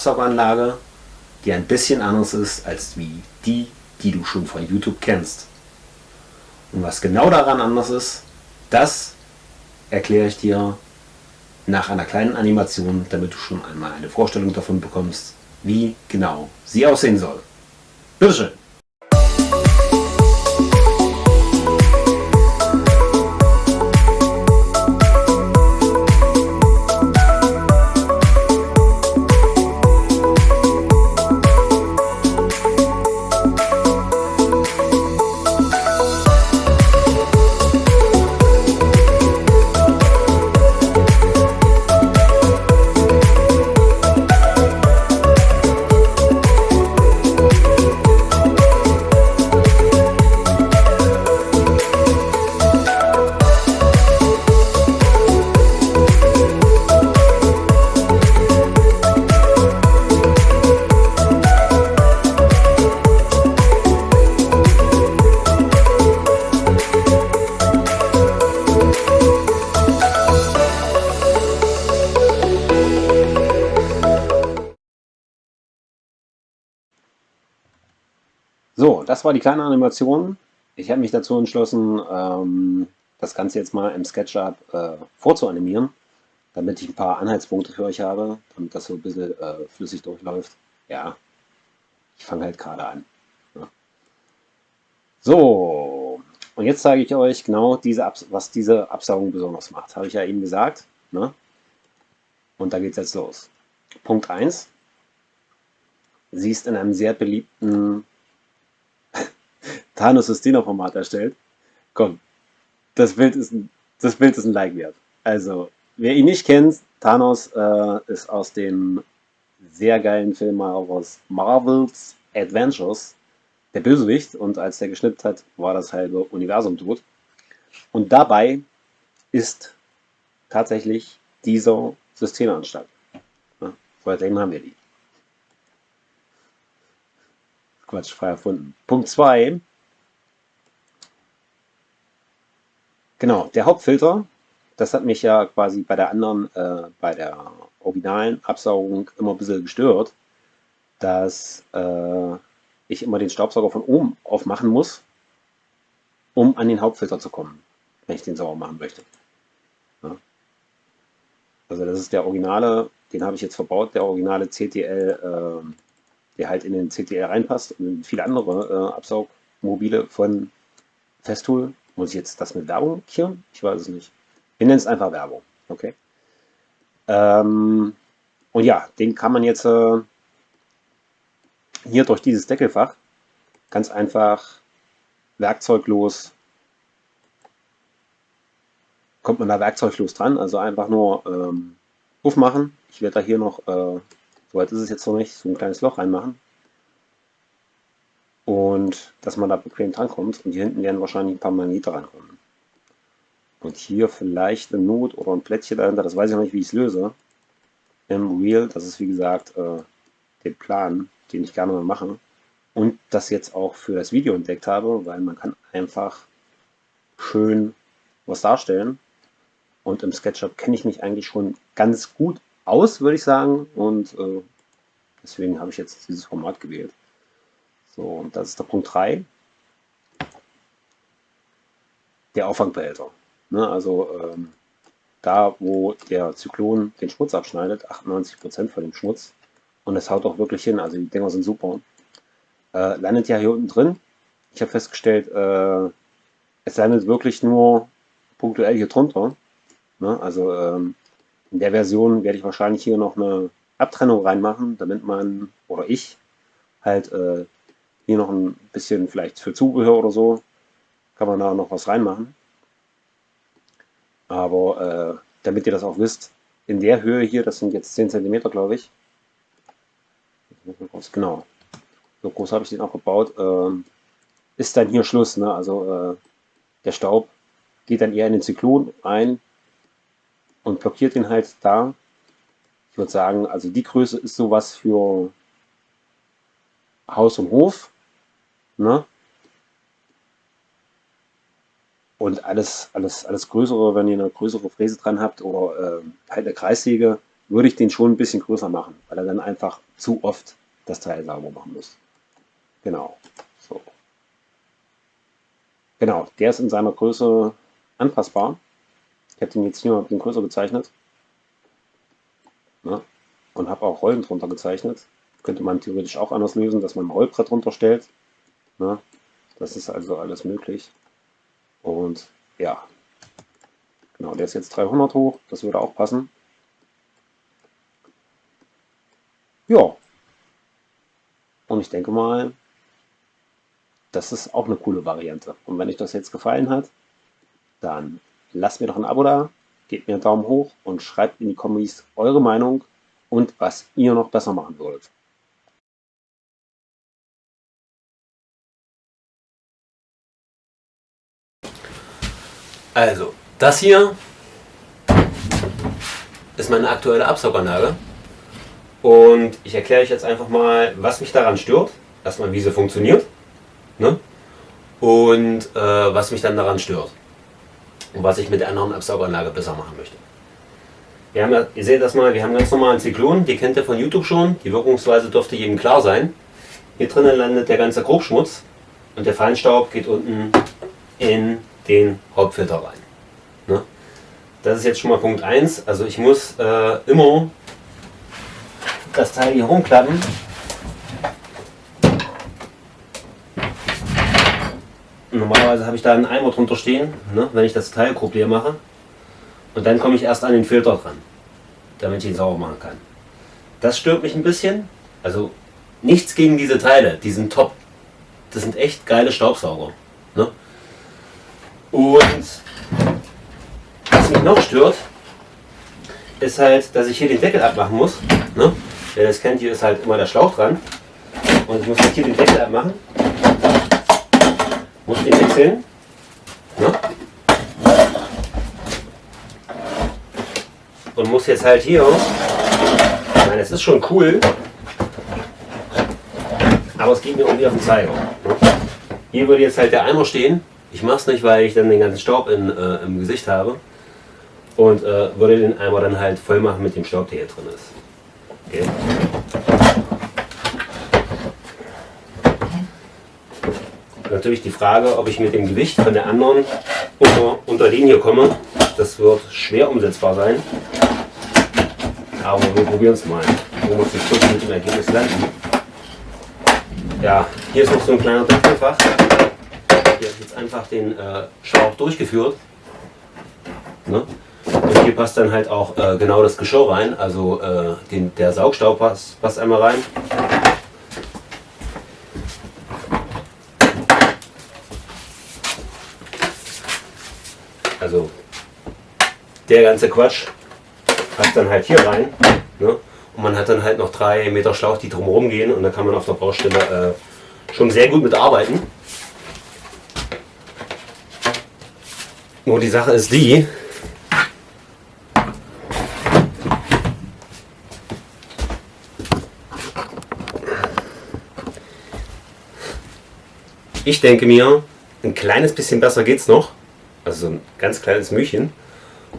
Staubsaugeranlage, die ein bisschen anders ist als wie die, die du schon von YouTube kennst. Und was genau daran anders ist, das erkläre ich dir nach einer kleinen Animation, damit du schon einmal eine Vorstellung davon bekommst, wie genau sie aussehen soll. Bitteschön! Das war die kleine Animation. Ich habe mich dazu entschlossen, ähm, das Ganze jetzt mal im SketchUp äh, vorzuanimieren, damit ich ein paar Anhaltspunkte für euch habe, damit das so ein bisschen äh, flüssig durchläuft. Ja, ich fange halt gerade an. Ja. So, und jetzt zeige ich euch genau, diese was diese Absaugung besonders macht. Habe ich ja eben gesagt. Ne? Und da geht es jetzt los. Punkt 1. Sie ist in einem sehr beliebten Thanos Systina-Format erstellt. Komm, das Bild ist ein, das Bild ist ein Like wert. Also, wer ihn nicht kennt, Thanos äh, ist aus dem sehr geilen Film aus Marvel's Adventures der Bösewicht und als der geschnippt hat, war das halbe Universum tot. Und dabei ist tatsächlich dieser Systemanstalt. Ja, seitdem haben wir die. Quatsch, frei erfunden. Punkt 2. Genau, der Hauptfilter, das hat mich ja quasi bei der anderen, äh, bei der originalen Absaugung immer ein bisschen gestört, dass äh, ich immer den Staubsauger von oben aufmachen muss, um an den Hauptfilter zu kommen, wenn ich den sauber machen möchte. Ja. Also das ist der originale, den habe ich jetzt verbaut, der originale CTL, äh, der halt in den CTL reinpasst und viele andere äh, Absaugmobile von Festool muss ich jetzt das mit Werbung markieren? Ich weiß es nicht. Wir nennen es einfach Werbung. Okay. Ähm, und ja, den kann man jetzt äh, hier durch dieses Deckelfach ganz einfach werkzeuglos kommt man da werkzeuglos dran, also einfach nur ähm, aufmachen. Ich werde da hier noch, äh, soweit ist es jetzt noch nicht, so ein kleines Loch reinmachen und dass man da bequem drankommt. Und hier hinten werden wahrscheinlich ein paar Magnete rankommen. Und hier vielleicht eine Not oder ein Plättchen dahinter, das weiß ich noch nicht, wie ich es löse. Im Wheel, das ist wie gesagt äh, der Plan, den ich gerne mal mache. Und das jetzt auch für das Video entdeckt habe, weil man kann einfach schön was darstellen. Und im SketchUp kenne ich mich eigentlich schon ganz gut aus, würde ich sagen. Und äh, deswegen habe ich jetzt dieses Format gewählt. So, und das ist der Punkt 3. Der Auffangbehälter. Ne, also ähm, da, wo der Zyklon den Schmutz abschneidet, 98% von dem Schmutz, und es haut auch wirklich hin, also die Dinger sind super, äh, landet ja hier unten drin. Ich habe festgestellt, äh, es landet wirklich nur punktuell hier drunter. Ne? Also ähm, in der Version werde ich wahrscheinlich hier noch eine Abtrennung reinmachen, damit man, oder ich, halt äh, hier noch ein bisschen vielleicht für Zubehör oder so, kann man da noch was reinmachen. Aber äh, damit ihr das auch wisst, in der Höhe hier, das sind jetzt 10 cm, glaube ich. Genau. So groß habe ich den auch gebaut. Ähm, ist dann hier Schluss. Ne? Also äh, der Staub geht dann eher in den Zyklon ein und blockiert den halt da. Ich würde sagen, also die Größe ist sowas für Haus und Hof. Ne? Und alles, alles, alles Größere, wenn ihr eine größere Fräse dran habt oder äh, halt eine Kreissäge, würde ich den schon ein bisschen größer machen, weil er dann einfach zu oft das Teil sauber machen muss. Genau. So. Genau, der ist in seiner Größe anpassbar. Ich habe den jetzt hier den größer gezeichnet. Ne? Und habe auch Rollen drunter gezeichnet. Könnte man theoretisch auch anders lösen, dass man ein Rollbrett drunter stellt. Ne? Das ist also alles möglich. Und ja, genau, der ist jetzt 300 hoch. Das würde auch passen. Ja. Und ich denke mal, das ist auch eine coole Variante. Und wenn euch das jetzt gefallen hat, dann lasst mir doch ein Abo da, gebt mir einen Daumen hoch und schreibt in die Kommis eure Meinung und was ihr noch besser machen wollt. Also, das hier ist meine aktuelle Absauganlage. Und ich erkläre euch jetzt einfach mal, was mich daran stört. Erstmal, wie sie funktioniert. Ne? Und äh, was mich dann daran stört. Und was ich mit der anderen Absauganlage besser machen möchte. Wir haben ihr seht das mal, wir haben ganz normalen Zyklon, die kennt ihr von YouTube schon. Die Wirkungsweise dürfte jedem klar sein. Hier drinnen landet der ganze Grobschmutz und der Feinstaub geht unten in den Hauptfilter rein. Ne? Das ist jetzt schon mal Punkt 1. Also ich muss äh, immer das Teil hier rumklappen. Normalerweise habe ich da einen Eimer drunter stehen, ne, wenn ich das Teil grob leer mache. Und dann komme ich erst an den Filter dran, damit ich ihn sauber machen kann. Das stört mich ein bisschen. Also nichts gegen diese Teile, die sind top. Das sind echt geile Staubsauger. Und was mich noch stört, ist halt, dass ich hier den Deckel abmachen muss. Ne? Wer das kennt, hier ist halt immer der Schlauch dran. Und ich muss jetzt hier den Deckel abmachen. Muss den wechseln. Ne? Und muss jetzt halt hier, ich meine, es ist schon cool, aber es geht mir irgendwie auf den Zeiger. Ne? Hier würde jetzt halt der Eimer stehen. Ich mache es nicht, weil ich dann den ganzen Staub in, äh, im Gesicht habe. Und äh, würde den Eimer dann halt voll machen mit dem Staub, der hier drin ist. Okay. Natürlich die Frage, ob ich mit dem Gewicht von der anderen unter, unter hier komme. Das wird schwer umsetzbar sein. Aber wir probieren es mal. Wo wir zum Schluss mit dem Ergebnis landen. Ja, hier ist noch so ein kleiner Dachfach. Jetzt einfach den äh, Schlauch durchgeführt. Ne? Und hier passt dann halt auch äh, genau das Geschirr rein, also äh, den, der Saugstaub passt, passt einmal rein. Also der ganze Quatsch passt dann halt hier rein. Ne? Und man hat dann halt noch drei Meter Schlauch, die drumherum gehen und da kann man auf der Baustelle äh, schon sehr gut mitarbeiten. Nur die Sache ist die, Ich denke mir, ein kleines bisschen besser geht es noch. Also ein ganz kleines Mühchen.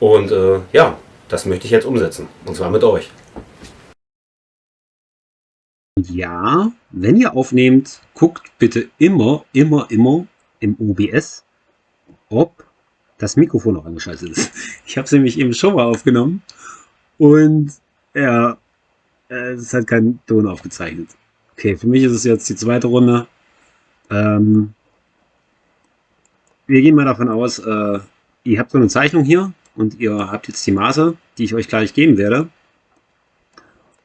Und äh, ja, das möchte ich jetzt umsetzen. Und zwar mit euch. Ja, wenn ihr aufnehmt, guckt bitte immer, immer, immer im OBS, ob das Mikrofon noch angeschaltet ist. Ich habe es nämlich eben schon mal aufgenommen und ja, es hat keinen Ton aufgezeichnet. Okay, für mich ist es jetzt die zweite Runde. Ähm, wir gehen mal davon aus, äh, ihr habt so eine Zeichnung hier und ihr habt jetzt die Maße, die ich euch gleich geben werde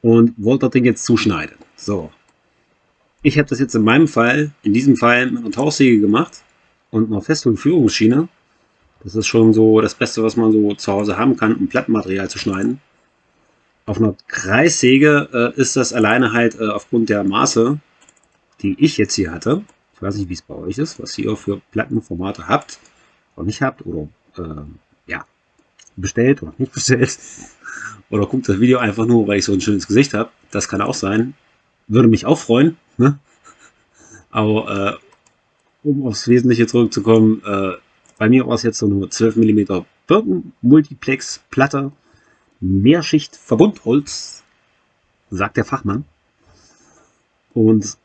und wollt das Ding jetzt zuschneiden. So, ich habe das jetzt in meinem Fall, in diesem Fall mit einer Tauchsäge gemacht und einer Festführungsschiene. Das ist schon so das Beste, was man so zu Hause haben kann, um Plattenmaterial zu schneiden. Auf einer Kreissäge äh, ist das alleine halt äh, aufgrund der Maße, die ich jetzt hier hatte, ich weiß nicht, wie es bei euch ist, was ihr für Plattenformate habt oder nicht habt oder äh, ja, bestellt oder nicht bestellt. Oder guckt das Video einfach nur, weil ich so ein schönes Gesicht habe. Das kann auch sein. Würde mich auch freuen. Ne? Aber äh, um aufs Wesentliche zurückzukommen, äh, bei mir war es jetzt so eine 12 mm Birken Multiplex Platte Mehrschicht-Verbundholz, sagt der Fachmann. Und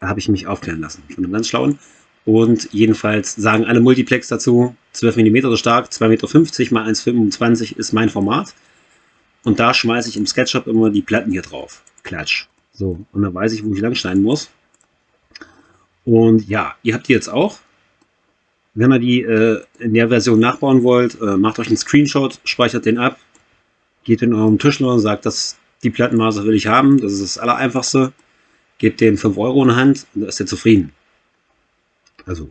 da habe ich mich aufklären lassen von einem ganz schlauen. Und jedenfalls sagen alle Multiplex dazu, 12 mm stark, 2,50 Meter mal 1,25 ist mein Format. Und da schmeiße ich im SketchUp immer die Platten hier drauf. Klatsch. So, und dann weiß ich, wo ich lang schneiden muss. Und ja, ihr habt die jetzt auch. Wenn ihr die äh, in der Version nachbauen wollt, äh, macht euch einen Screenshot, speichert den ab, geht in eurem Tischler und sagt, dass die Plattenmaße will ich haben. Das ist das Allereinfachste. Gebt den 5 Euro in die Hand und da ist er zufrieden. Also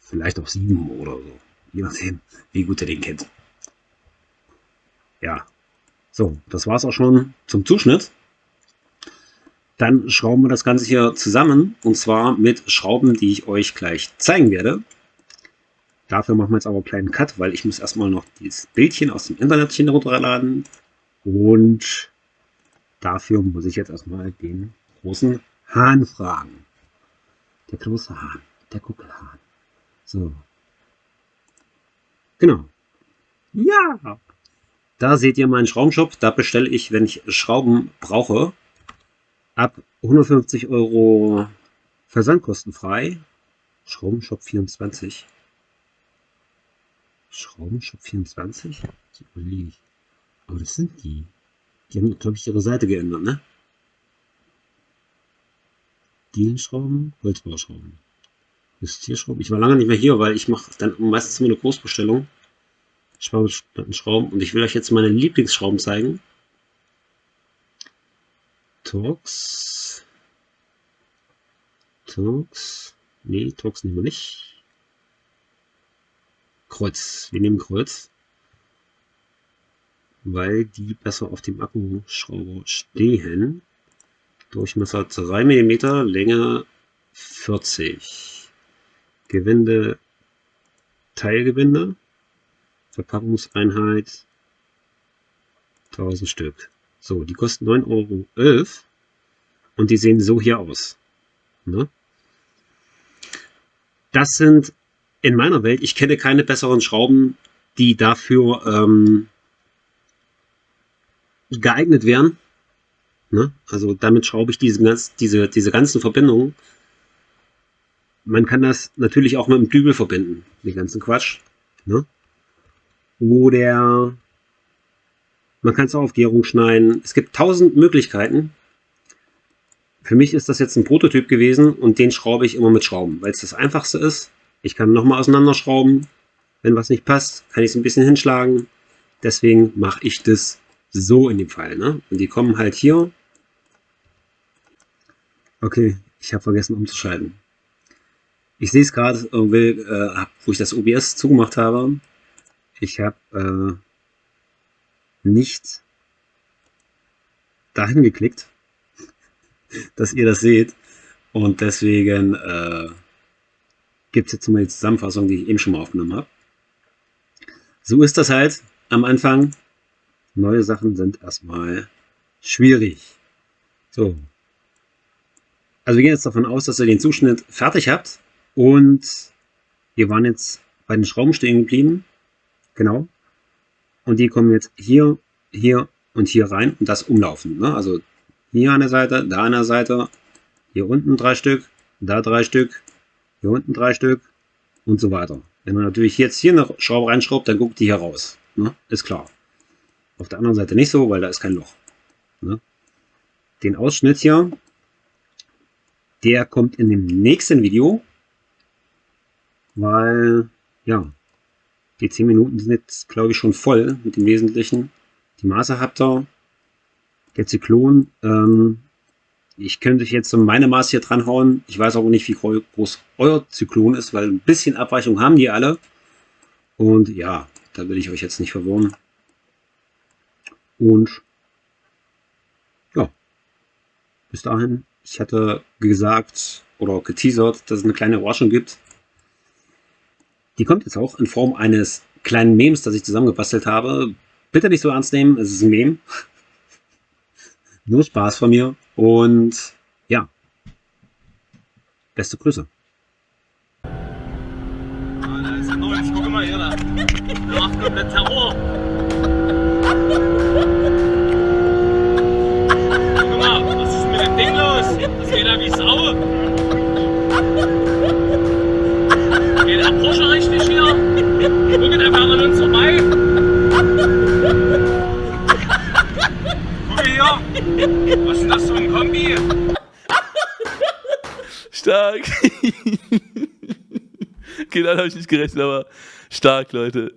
vielleicht auch 7 oder so. Je nachdem, wie gut ihr den kennt. Ja, so, das war es auch schon zum Zuschnitt. Dann schrauben wir das Ganze hier zusammen und zwar mit Schrauben, die ich euch gleich zeigen werde. Dafür machen wir jetzt aber einen kleinen Cut, weil ich muss erstmal noch dieses Bildchen aus dem Internetchen runterladen. Und dafür muss ich jetzt erstmal den großen Hahn fragen. Der große Hahn, der Kuckelhahn. So. Genau. Ja. Da seht ihr meinen Schraubenshop. Da bestelle ich, wenn ich Schrauben brauche, ab 150 Euro versandkostenfrei. Schraubenshop 24. Schraubenshop 24? Das überlege ich. Aber das sind die. Die haben, glaube ich, ihre Seite geändert, ne? Dielenschrauben, Holzbauschrauben. Justierschrauben. Ich war lange nicht mehr hier, weil ich mache dann meistens immer eine Großbestellung. Schrauben und ich will euch jetzt meine Lieblingsschrauben zeigen. Torx. Torx. Nee, Torx nehmen wir nicht. Kreuz. Wir nehmen Kreuz, weil die besser auf dem Akkuschrauber stehen. Durchmesser 3 mm, Länge 40. Gewinde, Teilgewinde, Verpackungseinheit 1000 Stück. So, die kosten 9,11 Euro und die sehen so hier aus. Ne? Das sind in meiner Welt, ich kenne keine besseren Schrauben, die dafür ähm, geeignet wären. Ne? Also damit schraube ich diese, diese, diese ganzen Verbindungen. Man kann das natürlich auch mit dem Dübel verbinden, den ganzen Quatsch. Ne? Oder man kann es auch auf Gärung schneiden. Es gibt tausend Möglichkeiten. Für mich ist das jetzt ein Prototyp gewesen und den schraube ich immer mit Schrauben, weil es das einfachste ist. Ich kann nochmal auseinanderschrauben. Wenn was nicht passt, kann ich es ein bisschen hinschlagen. Deswegen mache ich das so in dem Fall. Ne? Und die kommen halt hier. Okay, ich habe vergessen umzuschalten. Ich sehe es gerade, äh, äh, wo ich das OBS zugemacht habe. Ich habe äh, nicht dahin geklickt, dass ihr das seht. Und deswegen äh, gibt es jetzt mal die Zusammenfassung, die ich eben schon mal aufgenommen habe. So ist das halt am Anfang. Neue Sachen sind erstmal schwierig. So. Also wir gehen jetzt davon aus, dass ihr den Zuschnitt fertig habt. Und wir waren jetzt bei den Schrauben stehen geblieben. Genau. Und die kommen jetzt hier, hier und hier rein und das umlaufen. Ne? Also hier an der Seite, da an der Seite, hier unten drei Stück, da drei Stück, hier unten drei Stück und so weiter. Wenn man natürlich jetzt hier eine Schraube reinschraubt, dann guckt die hier raus. Ne? Ist klar. Auf der anderen Seite nicht so, weil da ist kein Loch. Ne? Den Ausschnitt hier, der kommt in dem nächsten Video, weil, ja, die 10 Minuten sind jetzt, glaube ich, schon voll mit dem Wesentlichen. Die Maße habt ihr. Der Zyklon, ähm, ich könnte jetzt so meine Maße hier dran hauen. Ich weiß aber nicht, wie groß euer Zyklon ist, weil ein bisschen Abweichung haben die alle. Und ja, da will ich euch jetzt nicht verwirren. Und ja, bis dahin, ich hatte gesagt oder geteasert, dass es eine kleine Überraschung gibt. Die kommt jetzt auch in Form eines kleinen Memes, das ich zusammengebastelt habe. Bitte nicht so ernst nehmen, es ist ein Meme. Nur Spaß von mir. Und ja, beste Grüße. Ah, da ist ein neues. Guck mal hier, da. Der macht komplett Terror. Guck mal, was ist mit dem Ding los? Das geht ja wie okay, dann habe ich nicht gerechnet, aber stark, Leute.